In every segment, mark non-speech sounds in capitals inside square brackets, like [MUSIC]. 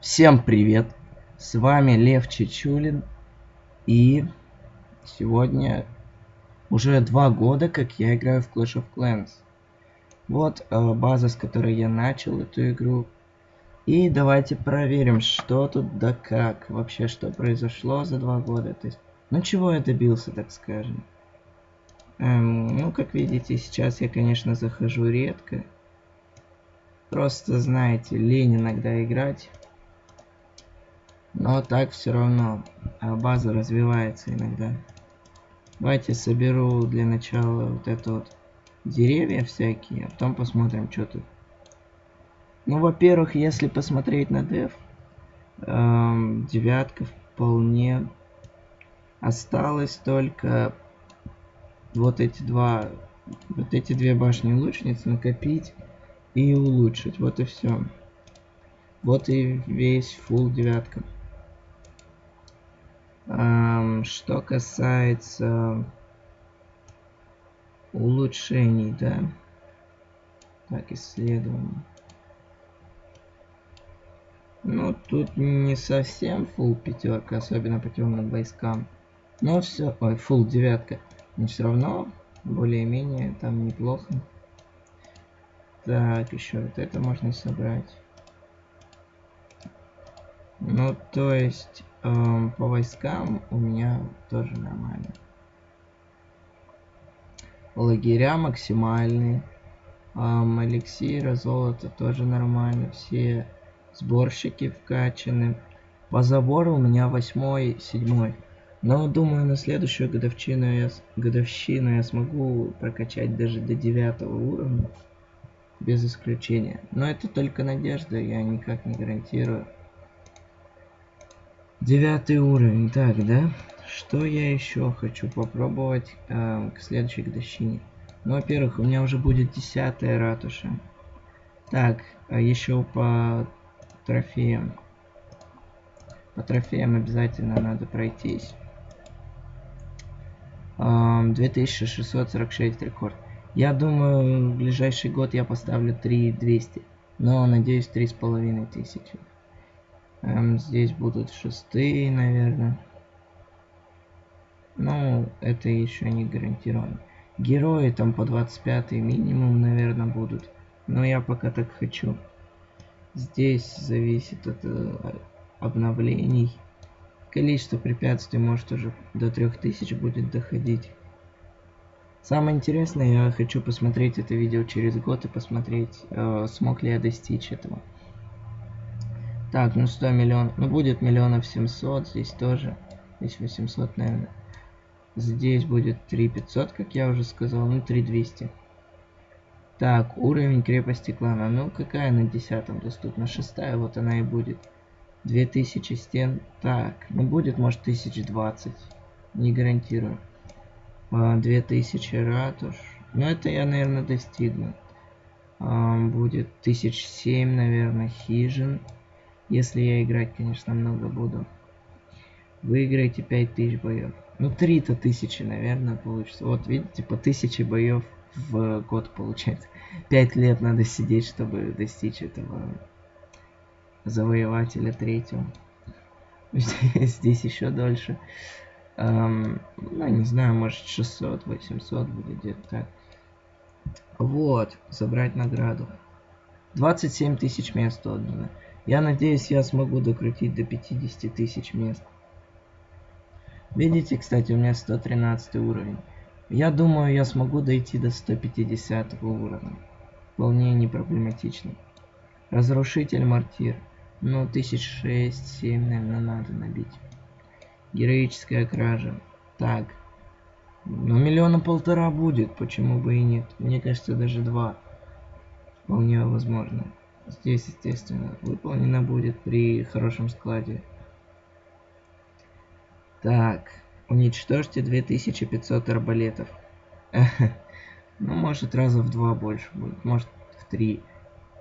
Всем привет! С вами Лев Чечулин. И сегодня уже два года, как я играю в Clash of Clans. Вот э, база, с которой я начал эту игру. И давайте проверим, что тут да как. Вообще, что произошло за два года. То есть, ну чего я добился, так скажем. Эм, ну, как видите, сейчас я, конечно, захожу редко. Просто, знаете, лень иногда играть. Но так все равно а база развивается иногда. Давайте соберу для начала вот это вот деревья всякие, а потом посмотрим, что тут. Ну, во-первых, если посмотреть на деф, эм, девятка вполне осталось только вот эти два, вот эти две башни лучниц накопить и улучшить. Вот и все. Вот и весь full девятка. Um, что касается улучшений, да. Так, исследование. Ну, тут не совсем full пятерка, особенно по темным войскам. Но все, ой, full девятка. Но все равно, более-менее, там неплохо. Так, еще вот это можно собрать. Ну, то есть, эм, по войскам у меня тоже нормально. Лагеря максимальные. Эм, эликсира, золото тоже нормально. Все сборщики вкачаны. По забору у меня восьмой, седьмой. Но думаю, на следующую годовщину я, годовщину я смогу прокачать даже до девятого уровня. Без исключения. Но это только надежда, я никак не гарантирую. Девятый уровень. Так, да? Что я еще хочу попробовать э, к следующей годовщине? Ну, во-первых, у меня уже будет десятая ратуша. Так, а еще по трофеям. По трофеям обязательно надо пройтись. 2646 рекорд. Я думаю, в ближайший год я поставлю 3200. Но, надеюсь, 3500. Эм, здесь будут шестые, наверное. Ну, это еще не гарантировано. Герои там по 25 минимум, наверное, будут. Но я пока так хочу. Здесь зависит от э, обновлений. Количество препятствий может уже до 3000 будет доходить. Самое интересное, я хочу посмотреть это видео через год и посмотреть, э, смог ли я достичь этого. Так, ну 100 миллионов. Ну будет миллионов 700, здесь тоже. Здесь 800, наверное. Здесь будет 3500, как я уже сказал, ну 3200. Так, уровень крепости клана. Ну какая на десятом доступна? Шестая, вот она и будет. 2000 стен. Так, ну будет, может, 1020. Не гарантирую. А, 2000 ратуш. Ну, это я, наверное, достигну. А, будет 1007, наверное, хижин. Если я играть, конечно, много буду. Выиграете 5000 боев. Ну, 3-то тысячи, наверное, получится. Вот, видите, по 1000 боев в год получается. 5 лет надо сидеть, чтобы достичь этого завоевателя третьего. [LAUGHS] Здесь еще дольше. Эм, ну, не знаю, может 600, 800 будет где-то так. Вот, забрать награду. 27 тысяч мест отдано. Я надеюсь, я смогу докрутить до 50 тысяч мест. Видите, кстати, у меня 113 уровень. Я думаю, я смогу дойти до 150 уровня. Вполне не проблематично. Разрушитель мортир. Ну, тысяч шесть, семь, наверное, надо набить. Героическая кража. Так. Ну, миллиона полтора будет, почему бы и нет. Мне кажется, даже два. Вполне возможно. Здесь, естественно, выполнено будет при хорошем складе. Так. Уничтожьте 2500 арбалетов. [LAUGHS] Ну, может, раза в два больше будет. Может, в три.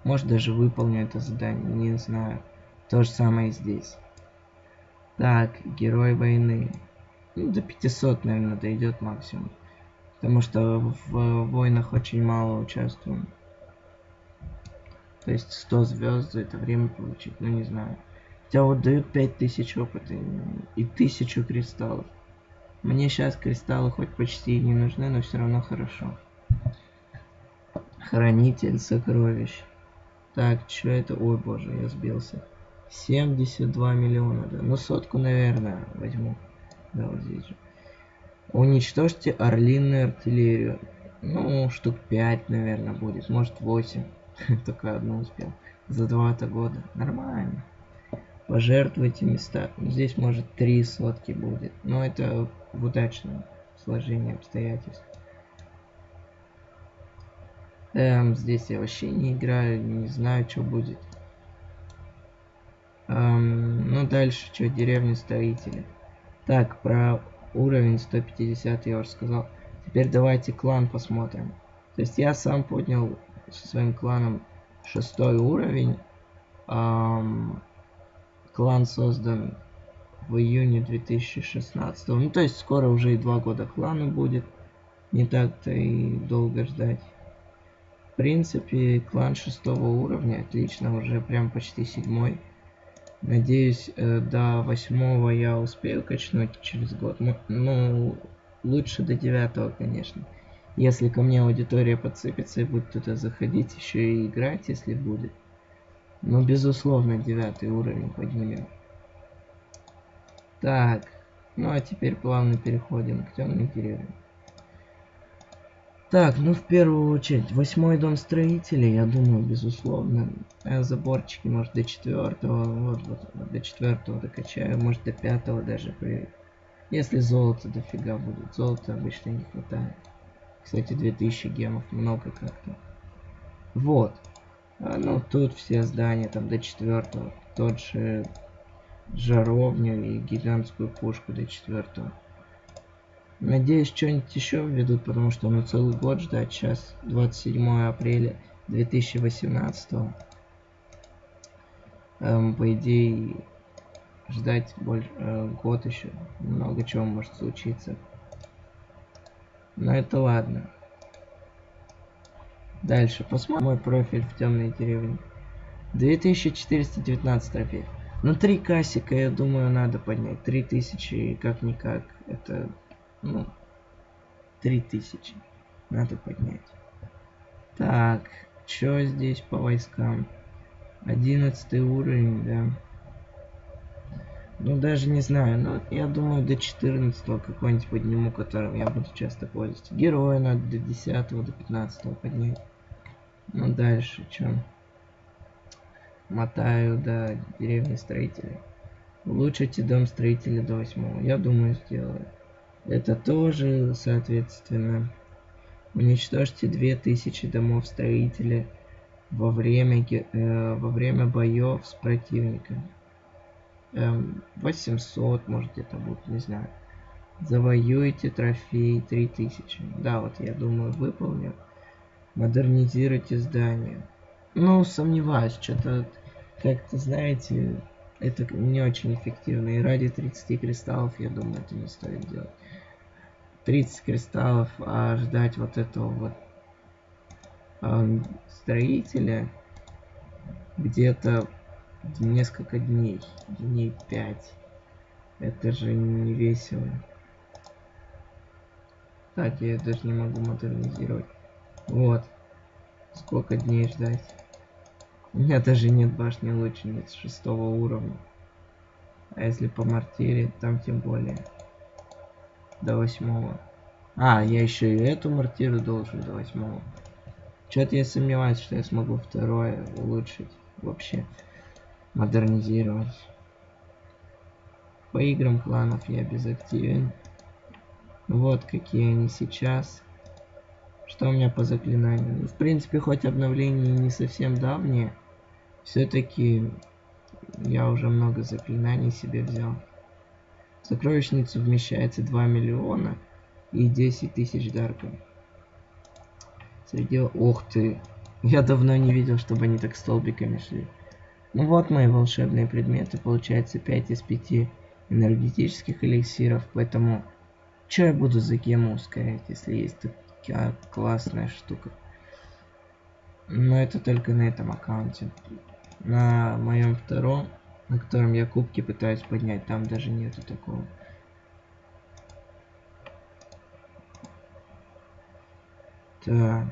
Может даже выполню это задание, не знаю. То же самое здесь. Так, герой войны. Ну, до 500, наверное, дойдет максимум. Потому что в войнах очень мало участвуем. То есть 100 звезд за это время получить, ну не знаю. Хотя вот дают 5000 опыта и 1000 кристаллов. Мне сейчас кристаллы хоть почти и не нужны, но все равно хорошо. Хранитель сокровищ. Так, что это? Ой, боже, я сбился. 72 миллиона, да. Ну, сотку, наверное, возьму. Да, вот здесь же. Уничтожьте орлиную артиллерию. Ну, штук 5, наверное, будет. Может, 8. [LAUGHS] Только одну успел. За два-то года. Нормально. Пожертвуйте места. Здесь, может, три сотки будет. Но это в удачном сложении обстоятельств. Эм, здесь я вообще не играю, не знаю, что будет. Эм, ну, дальше, что, деревня строители. Так, про уровень 150 я уже сказал. Теперь давайте клан посмотрим. То есть я сам поднял со своим кланом шестой уровень. Эм, клан создан в июне 2016. Ну, то есть скоро уже и два года клану будет. Не так-то и долго ждать. В принципе, клан шестого уровня, отлично, уже прям почти седьмой. Надеюсь, э, до восьмого я успею качнуть через год. Ну, ну, лучше до девятого, конечно. Если ко мне аудитория подсыпется и будет туда заходить, еще и играть, если будет. Ну, безусловно, девятый уровень поднимем. Так, ну а теперь плавно переходим к темной деревне. Так, ну в первую очередь, восьмой дом строителей, я думаю, безусловно. А заборчики, может, до четвертого, вот, вот, до четвертого докачаю, может, до пятого даже. При... Если золото дофига будет, золота обычно не хватает. Кстати, 2000 гемов, много как-то. Вот. А, ну, тут все здания, там, до четвертого. Тот же жаровню и гигантскую пушку до четвертого. Надеюсь, что-нибудь еще введут, потому что ну целый год ждать. Сейчас 27 апреля 2018. Эм, по идее, ждать больше, э, год еще. Много чего может случиться. Но это ладно. Дальше. Посмотрим мой профиль в темной деревне. 2419 трофеев. Ну, три кассика, я думаю, надо поднять. 3000, как-никак. Это, ну, 3000 надо поднять. Так, что здесь по войскам? 11 уровень, да. Ну, даже не знаю, но я думаю, до 14 какой-нибудь подниму, которым я буду часто пользоваться. Героя надо до 10 до 15 поднять. Ну, дальше, что? мотаю до деревни строителей. Улучшите дом строителя до восьмого. Я думаю, сделаю. Это тоже, соответственно, уничтожьте 2000 домов строителя во время, э, во время боев с противником. Эм, 800, может где-то будет, не знаю. Завоюйте трофей 3000. Да, вот я думаю, выполню. Модернизируйте здание. Ну, сомневаюсь, что-то как-то, знаете, это не очень эффективно. И ради 30 кристаллов, я думаю, это не стоит делать. 30 кристаллов, а ждать вот этого вот э, строителя где-то несколько дней, дней 5. Это же не весело. Так, я даже не могу модернизировать. Вот. Сколько дней ждать? У меня даже нет башни лучниц шестого уровня. А если по мартире, там тем более. До восьмого. А, я еще и эту мартиру должен до восьмого. Что-то я сомневаюсь, что я смогу второе улучшить. Вообще. Модернизировать. По играм кланов я безактивен. Вот какие они сейчас. Что у меня по заклинаниям? В принципе, хоть обновление не совсем давнее, все-таки я уже много заклинаний себе взял. В сокровищницу вмещается 2 миллиона и 10 тысяч дарков. Среди... Ух ты! Я давно не видел, чтобы они так столбиками шли. Ну вот мои волшебные предметы. Получается 5 из 5 энергетических эликсиров. Поэтому... Что я буду за гему ускорять, если есть такая классная штука? Но это только на этом аккаунте на моем втором на котором я кубки пытаюсь поднять. Там даже нету такого. Так.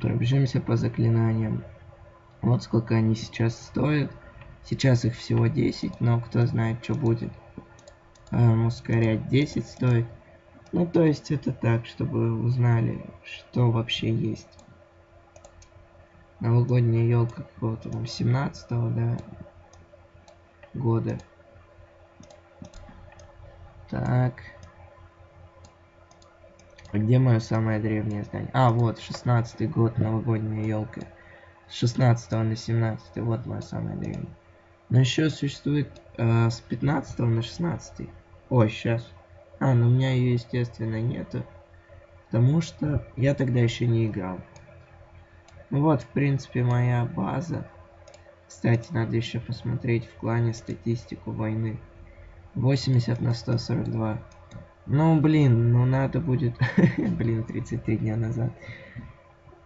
Пробежимся по заклинаниям. Вот сколько они сейчас стоят. Сейчас их всего 10, но кто знает, что будет. Эм, ускорять 10 стоит. Ну, то есть это так, чтобы узнали, что вообще есть. Новогодняя елка какого-то там 17 да, года. Так. А где мое самое древнее здание? А, вот, 16 год, новогодняя елка. С 16 на 17, вот мое самое древнее. Но еще существует э, с 15 на 16. Ой, сейчас. А, ну у меня ее, естественно, нету. Потому что я тогда еще не играл. Вот, в принципе, моя база. Кстати, надо еще посмотреть в клане статистику войны. 80 на 142. Ну, блин, ну надо будет... [LAUGHS] блин, 33 дня назад.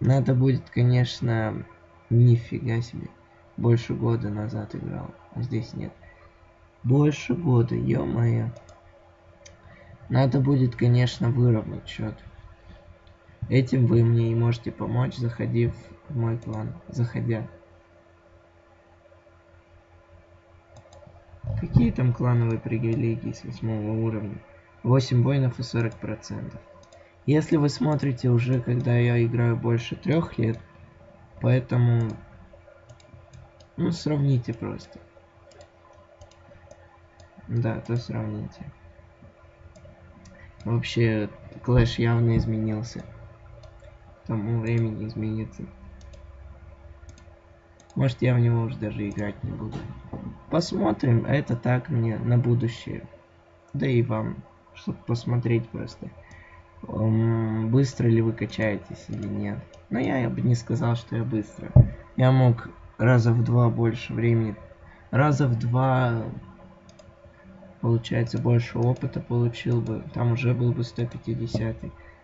Надо будет, конечно... Нифига себе. Больше года назад играл. А здесь нет. Больше года, ё-моё. Надо будет, конечно, выровнять счет. Этим вы мне и можете помочь, заходив в мой клан. Заходя. Какие там клановые привилегии с восьмого уровня? 8 воинов и 40%. Если вы смотрите уже, когда я играю больше трех лет, поэтому, ну, сравните просто. Да, то сравните. Вообще, Клэш явно изменился. К тому времени изменится. Может, я в него уже даже играть не буду. Посмотрим. Это так мне на будущее. Да и вам чтобы посмотреть просто, быстро ли вы качаетесь или нет. Но я бы не сказал, что я быстро. Я мог раза в два больше времени, раза в два, получается, больше опыта получил бы. Там уже был бы 150.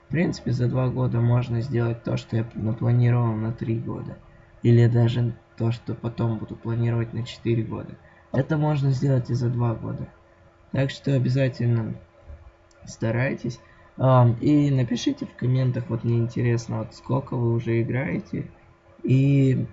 В принципе, за два года можно сделать то, что я напланировал на три года. Или даже то, что потом буду планировать на 4 года. Это можно сделать и за два года. Так что обязательно старайтесь. И напишите в комментах, вот мне интересно, вот сколько вы уже играете и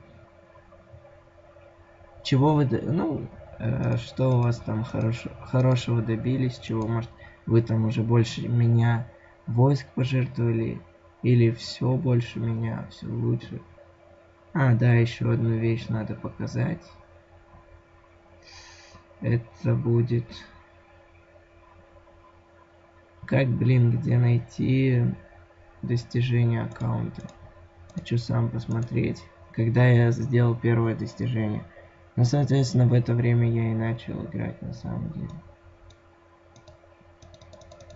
чего вы, ну, э, что у вас там хорош, хорошего добились, чего, может, вы там уже больше меня войск пожертвовали, или все больше меня, все лучше. А, да, еще одну вещь надо показать. Это будет как, блин, где найти достижение аккаунта? Хочу сам посмотреть, когда я сделал первое достижение. Ну, соответственно, в это время я и начал играть на самом деле.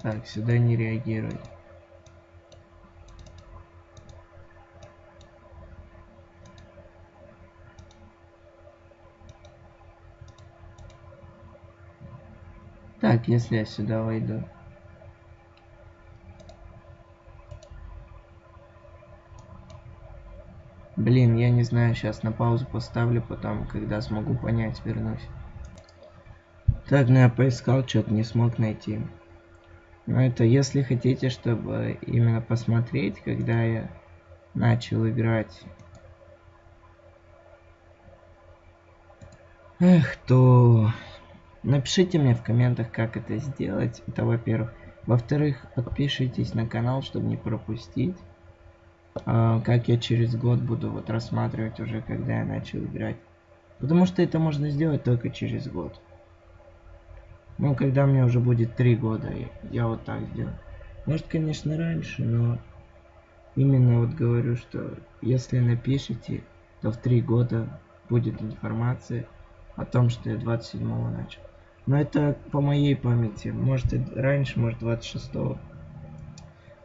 Так, сюда не реагирует. Так, если я сюда войду. Блин, я не знаю, сейчас на паузу поставлю, потом, когда смогу понять, вернусь. Так, ну я поискал, что-то не смог найти. Но это если хотите, чтобы именно посмотреть, когда я начал играть. Эх, то напишите мне в комментах, как это сделать. Это во-первых. Во-вторых, подпишитесь на канал, чтобы не пропустить. А, как я через год буду вот рассматривать уже, когда я начал играть. Потому что это можно сделать только через год. Ну, когда мне уже будет три года, я вот так сделаю. Может, конечно, раньше, но именно вот говорю, что если напишите, то в три года будет информация о том, что я 27 начал. Но это по моей памяти. Может, и раньше, может, 26 -го.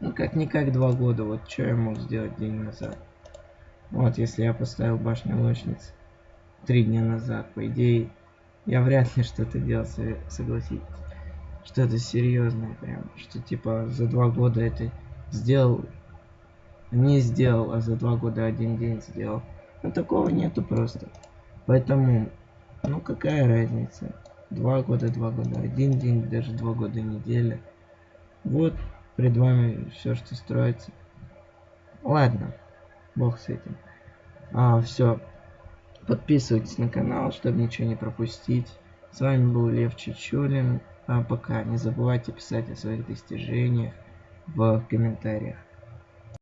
Ну, как-никак два года. Вот что я мог сделать день назад. Вот, если я поставил башню лучниц три дня назад, по идее, я вряд ли что-то делал, согласитесь. Что-то серьезное прям. Что типа за два года это сделал, не сделал, а за два года один день сделал. Ну, такого нету просто. Поэтому Ну какая разница? Два года, два года, один день, даже два года неделя. Вот пред вами все, что строится. Ладно, бог с этим. А, все. Подписывайтесь на канал, чтобы ничего не пропустить. С вами был Лев Чечулин. А пока не забывайте писать о своих достижениях в комментариях.